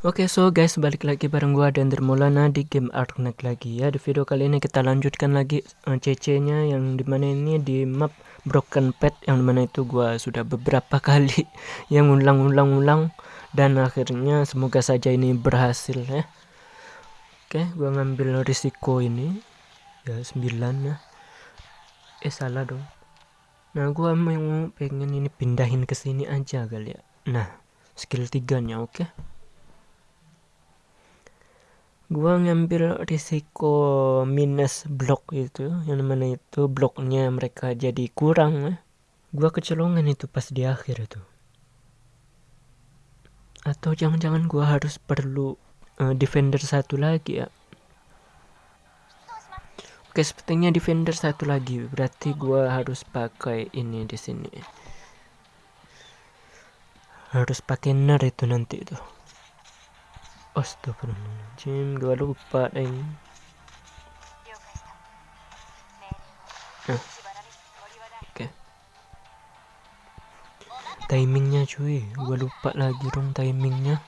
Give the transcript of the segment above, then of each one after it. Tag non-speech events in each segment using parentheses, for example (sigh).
Oke, okay, so guys, balik lagi bareng gua dan Dermolana di game Arknak lagi ya. Di video kali ini kita lanjutkan lagi uh, eh, CC-nya yang di mana ini di map Broken Pet yang di mana itu gua sudah beberapa (laughs) kali yang ulang-ulang-ulang dan akhirnya semoga saja ini berhasil ya. Oke, okay, gua ngambil risiko ini ya 9 ya. Eh salah dong. Nah, gua mau pengen ini pindahin ke sini aja kali ya. Nah, skill 3-nya oke. Okay? Gua ngambil risiko minus blok itu yang mana itu bloknya mereka jadi kurang gua kecolongan itu pas di akhir itu atau jangan-jangan gua harus perlu uh, defender satu lagi ya Oke, sepertinya defender satu lagi. Berarti gua harus pakai ini di sini. Harus pakai ner itu nanti tuh. Astagfirullahaladzim, gue lupa deh. Nah. Oke. Okay. Timingnya cuy, gue lupa lagi dong timingnya.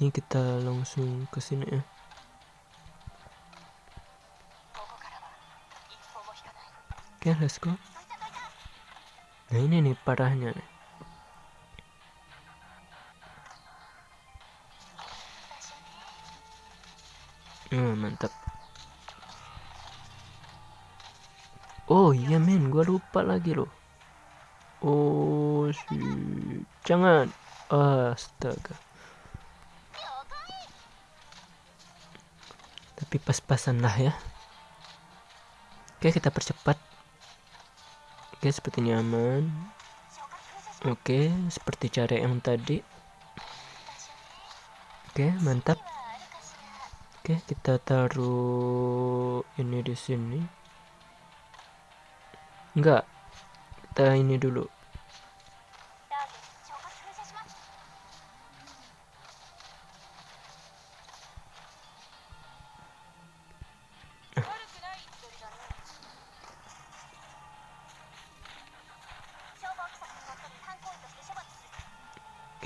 Ini kita langsung ke sini ya. Oke, let's go. Nah ini nih parahnya nih. Hmm, mantap. Oh iya men, gua lupa lagi loh. Oh sih, jangan. Astaga. Tapi pas-pasan lah ya. Oke, kita percepat. Oke, seperti nyaman. Oke, seperti cara yang tadi. Oke, mantap. Oke, kita taruh ini di sini. Enggak. Kita ini dulu.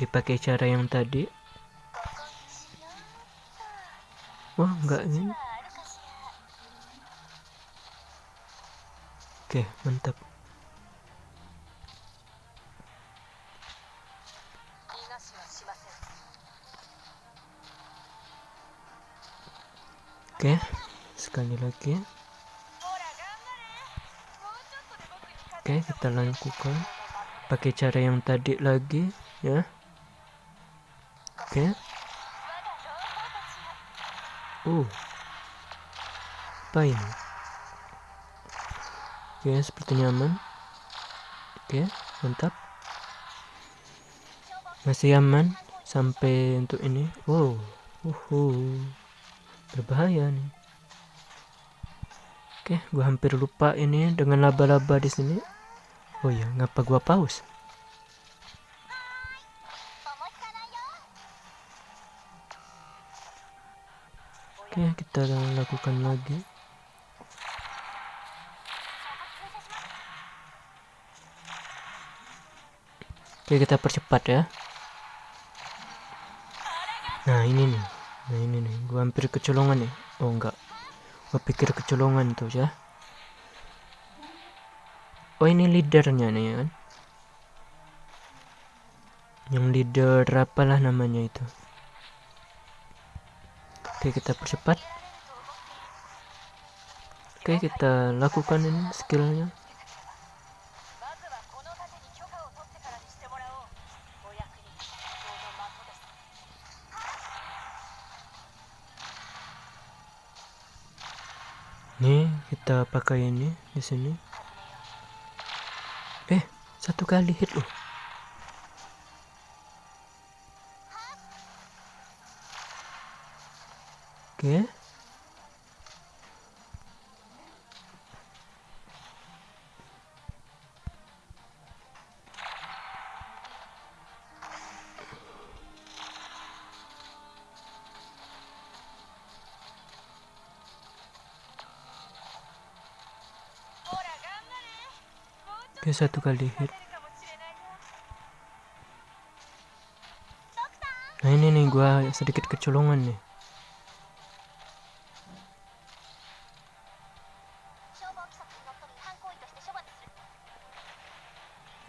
Pakai cara yang tadi. Wah enggak ini. Oke mantap. Oke sekali lagi. Oke kita lakukan. Pakai cara yang tadi lagi ya Oke. Uh. Apa? Oke, okay, seperti nyaman. Oke, mantap. Masih aman sampai untuk ini. Wow. Uhu. Berbahaya nih. Oke, gua hampir lupa ini dengan laba-laba di sini. Oh ya, ngapa gua pause? Oke, kita lakukan lagi. Oke, kita percepat ya. Nah, ini nih. Nah, ini nih. Gua hampir kecolongan nih. Oh, enggak. Gua pikir kecolongan tuh ya. Oh, ini leadernya nih kan. Yang leader apalah namanya itu. Oke kita percepat Oke kita lakukan ini skillnya Nih kita pakai ini di sini. Eh satu kali hit loh. Oke. Oke satu kali hit Nah ini nih gua sedikit kecolongan nih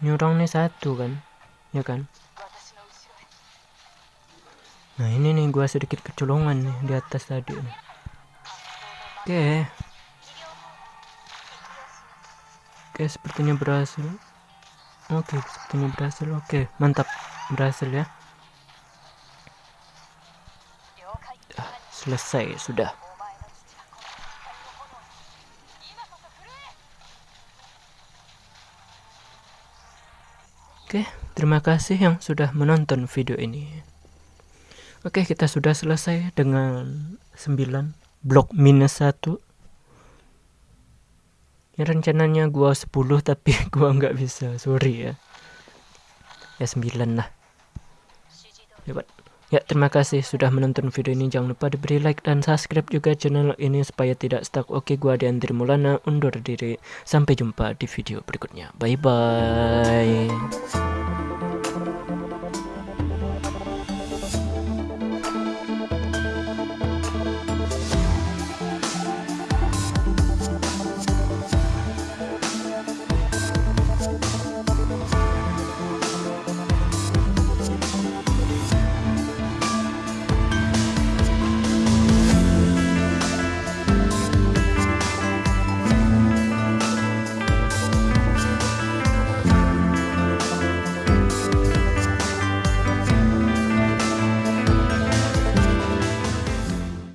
Nih satu kan Ya kan? Nah ini nih gua sedikit kecolongan nih di atas tadi. Oke. Oke sepertinya berhasil. Oke sepertinya berhasil. Oke mantap. Berhasil ya. Ah, Selesai sudah Oke, terima kasih yang sudah menonton video ini. Oke, kita sudah selesai dengan 9 blok minus 1 ya rencananya gua 10 (laughs) tapi gua nggak bisa sorry ya ya 9 lah Hebat. Ya terima kasih sudah menonton video ini. Jangan lupa diberi like dan subscribe juga channel ini supaya tidak stuck. Oke gua Andri Mulana undur diri. Sampai jumpa di video berikutnya. Bye bye